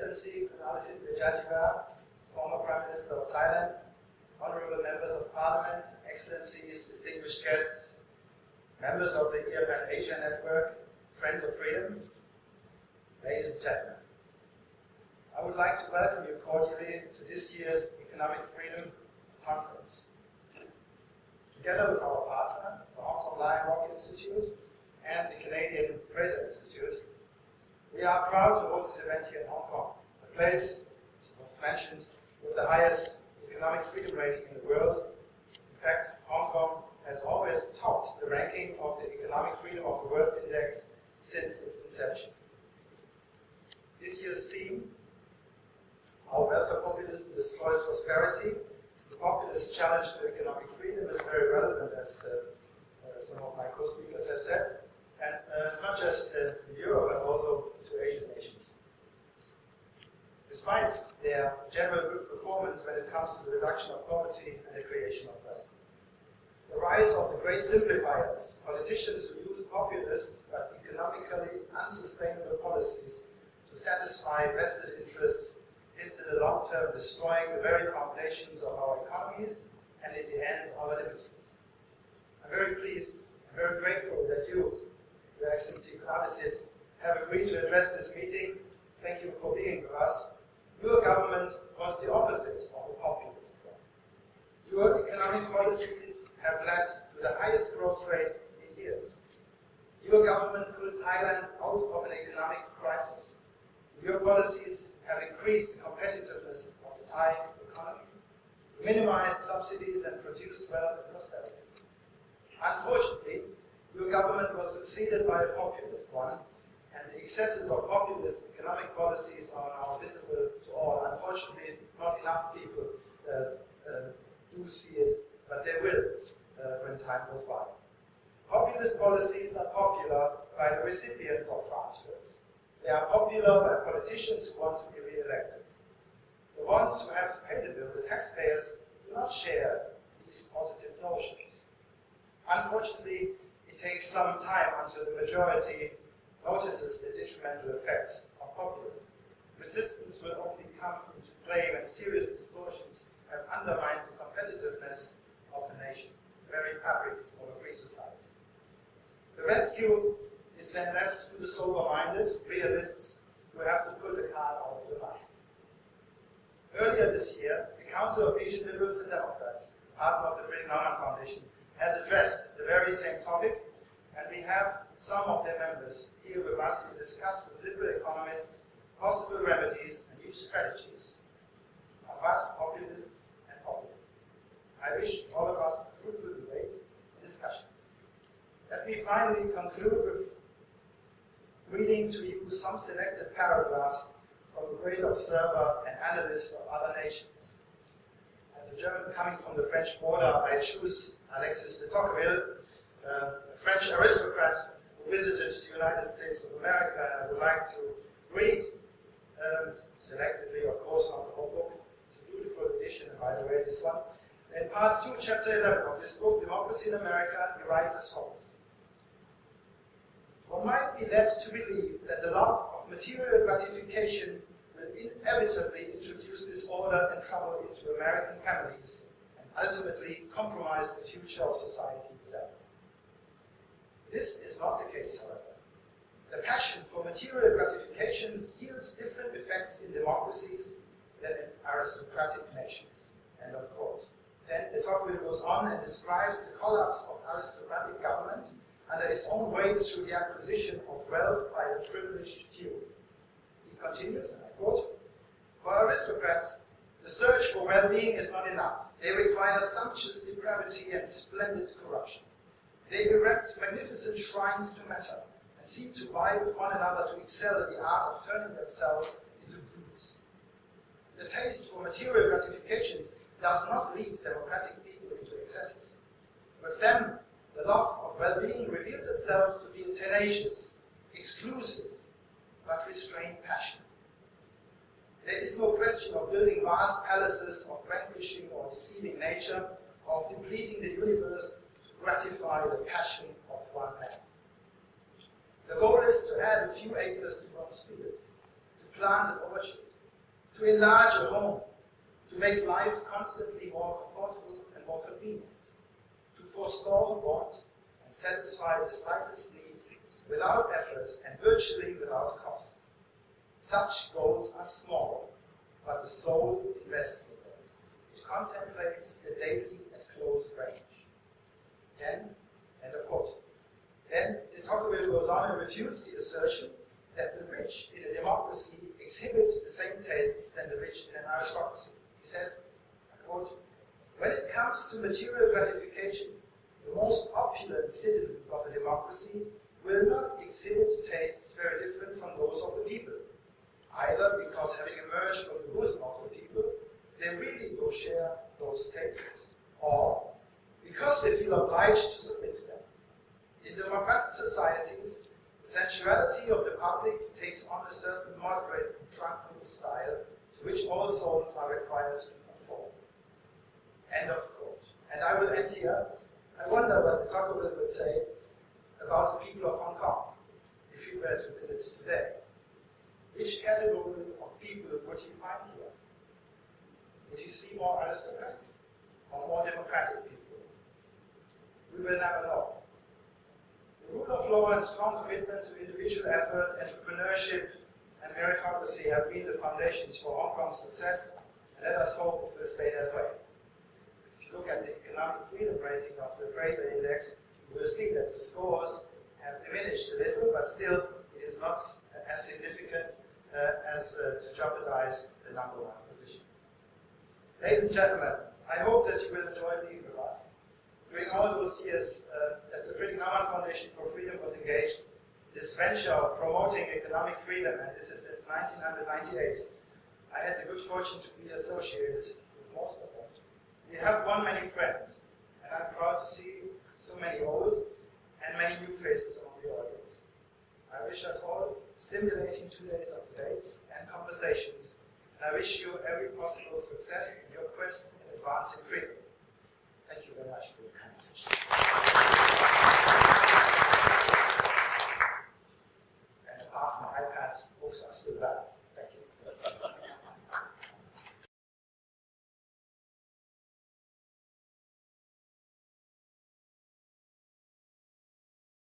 Excellency Kunalasit Vejjajiva, former Prime Minister of Thailand, honorable members of Parliament, Excellencies, distinguished guests, members of the EFN Asia Network, friends of freedom, ladies and gentlemen. I would like to welcome you cordially to this year's Economic Freedom Conference. Together with our partner, the Hong Kong Lion Rock Institute, and the Canadian Fraser Institute, we are proud to hold this event here in Hong Kong, a place, as was mentioned, with the highest economic freedom rating in the world. In fact, Hong Kong has always topped the ranking of the Economic Freedom of the World Index since its inception. This year's theme, How Welfare Populism Destroys Prosperity, the populist challenge to economic freedom is very relevant, as uh, uh, some of my co-speakers have said, and uh, not just in Europe, but also. Despite their general good performance when it comes to the reduction of poverty and the creation of wealth. The rise of the great simplifiers, politicians who use populist but economically unsustainable policies to satisfy vested interests is in the long term destroying the very foundations of our economies and in the end our liberties. I'm very pleased and very grateful that you, Your Excellency Khun Abhisit, have agreed to address this meeting. Thank you for being with us. Your government was the opposite of a populist one. Your economic policies have led to the highest growth rate in years. Your government pulled Thailand out of an economic crisis. Your policies have increased the competitiveness of the Thai economy, minimized subsidies and produced wealth and prosperity. Unfortunately, your government was succeeded by a populist one, and the excesses of populist economic policies are now visible to all. Unfortunately, not enough people uh, uh, do see it, but they will uh, when time goes by. Populist policies are popular by the recipients of transfers. They are popular by politicians who want to be re-elected. The ones who have to pay the bill, the taxpayers, do not share these positive notions. Unfortunately, it takes some time until the majority notices the detrimental effects of populism. Resistance will only come into play when serious distortions have undermined the competitiveness of the nation, the very fabric of a free society. The rescue is then left to the sober-minded realists who have to pull the cart out of the mud. Earlier this year, the Council of Asian Liberals and Democrats, partner of the Friedrich Naumann Foundation, has addressed the very same topic, and we have some of their members here with us to discuss with liberal economists possible remedies and new strategies combat populists and populism. I wish all of us a fruitful debate and discussion. Let me finally conclude with reading to you some selected paragraphs from a great observer and analyst of other nations. As a German coming from the French border, I choose Alexis de Tocqueville, uh, a French aristocrat visited the United States of America, and I would like to read, um, selectively, of course, not the whole book. It's a beautiful edition, by the way, this one. In part 2, chapter 11 of this book, Democracy in America, he writes as follows. One might be led to believe that the love of material gratification will inevitably introduce disorder and trouble into American families and ultimately compromise the future of society itself. This is not the case, however. The passion for material gratifications yields different effects in democracies than in aristocratic nations. End of quote. Then de Tocqueville goes on and describes the collapse of aristocratic government under its own weight through the acquisition of wealth by a privileged few. He continues, and I quote, For aristocrats, the search for well-being is not enough. They require sumptuous depravity and splendid corruption. They erect magnificent shrines to matter and seek to vie with one another to excel in the art of turning themselves into brutes. The taste for material gratifications does not lead democratic people into excesses. With them, the love of well-being reveals itself to be a tenacious, exclusive, but restrained passion. There is no question of building vast palaces, of vanquishing or deceiving nature, of depleting the universe gratify the passion of one man. The goal is to add a few acres to one's fields, to plant an orchard, to enlarge a home, to make life constantly more comfortable and more convenient, to forestall want and satisfy the slightest need without effort and virtually without cost. Such goals are small, but the soul invests in them. It contemplates the daily at close range. Then, end of quote. Then de Tocqueville goes on and refutes the assertion that the rich in a democracy exhibit the same tastes than the rich in an aristocracy. He says, quote, when it comes to material gratification, the most opulent citizens of a democracy will not exhibit tastes very different from those of the people, either because having emerged from the bosom of the people, they really do share those tastes, or because they feel obliged to submit to them. In democratic societies, the sensuality of the public takes on a certain moderate tranquil style to which all souls are required to conform. End of quote. And I will end here. I wonder what the Tocqueville would say about the people of Hong Kong if you were to visit today. Which category of people would you find here? Would you see more aristocrats or more democratic people? We will never know. The rule of law and strong commitment to individual effort, entrepreneurship, and meritocracy have been the foundations for Hong Kong's success, and let us hope it will stay that way. If you look at the economic freedom rating of the Fraser Index, you will see that the scores have diminished a little, but still it is not as significant uh, as uh, to jeopardize the number one position. Ladies and gentlemen, I hope that you will enjoy being with us. During all those years uh, that the Friedrich Naumann Foundation for Freedom was engaged, in this venture of promoting economic freedom, and this is since 1998, I had the good fortune to be associated with most of them. We have won many friends, and I'm proud to see so many old and many new faces among the audience. I wish us all stimulating two days of debates and conversations, and I wish you every possible success in your quest in advancing freedom.